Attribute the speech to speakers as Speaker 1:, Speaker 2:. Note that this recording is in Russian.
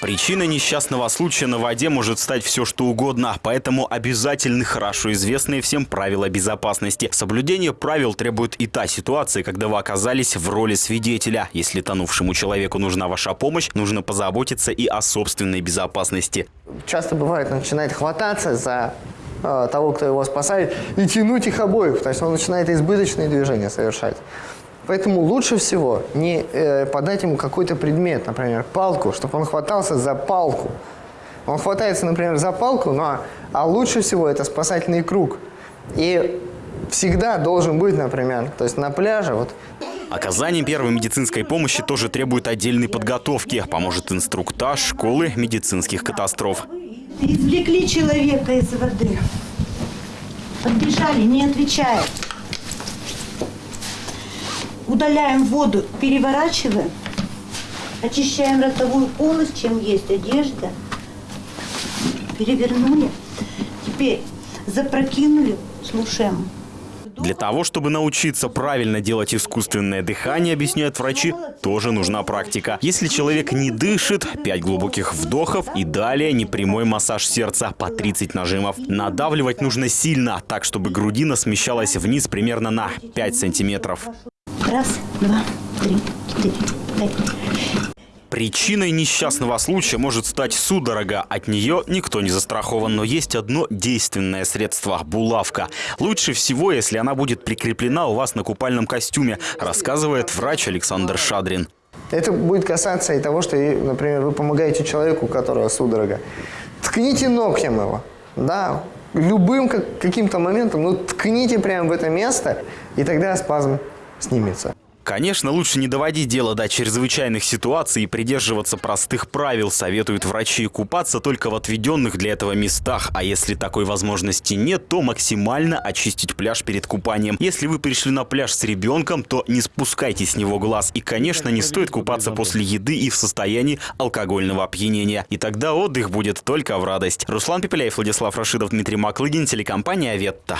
Speaker 1: Причиной несчастного случая на воде может стать все что угодно, поэтому обязательны хорошо известные всем правила безопасности. Соблюдение правил требует и та ситуация, когда вы оказались в роли свидетеля. Если тонувшему человеку нужна ваша помощь, нужно позаботиться и о собственной безопасности.
Speaker 2: Часто бывает, начинает хвататься за э, того, кто его спасает, и тянуть их обоих. То есть он начинает избыточные движения совершать. Поэтому лучше всего не э, подать ему какой-то предмет, например, палку, чтобы он хватался за палку. Он хватается, например, за палку, но, а лучше всего это спасательный круг. И всегда должен быть, например, то есть на пляже, вот
Speaker 1: Оказание первой медицинской помощи тоже требует отдельной подготовки. Поможет инструктаж школы медицинских катастроф.
Speaker 3: Извлекли человека из воды. Подбежали, не отвечает. Удаляем воду, переворачиваем. Очищаем ротовую полость, чем есть одежда. Перевернули. Теперь запрокинули, слушаем.
Speaker 1: Для того, чтобы научиться правильно делать искусственное дыхание, объясняют врачи, тоже нужна практика. Если человек не дышит, 5 глубоких вдохов и далее непрямой массаж сердца по 30 нажимов. Надавливать нужно сильно, так чтобы грудина смещалась вниз примерно на 5 сантиметров.
Speaker 3: Раз, два, три, четыре, пять.
Speaker 1: Причиной несчастного случая может стать судорога. От нее никто не застрахован, но есть одно действенное средство – булавка. Лучше всего, если она будет прикреплена у вас на купальном костюме, рассказывает врач Александр Шадрин.
Speaker 2: Это будет касаться и того, что, например, вы помогаете человеку, у которого судорога. Ткните ногтем его, да, любым как, каким-то моментом, ну ткните прямо в это место, и тогда спазм снимется.
Speaker 1: Конечно, лучше не доводить дело до чрезвычайных ситуаций и придерживаться простых правил, советуют врачи. Купаться только в отведенных для этого местах, а если такой возможности нет, то максимально очистить пляж перед купанием. Если вы пришли на пляж с ребенком, то не спускайте с него глаз. И, конечно, не стоит купаться после еды и в состоянии алкогольного опьянения. И тогда отдых будет только в радость. Руслан Пепеляев, Владислав Рашидов, Дмитрий Маклыгин, телекомпания «Ветта».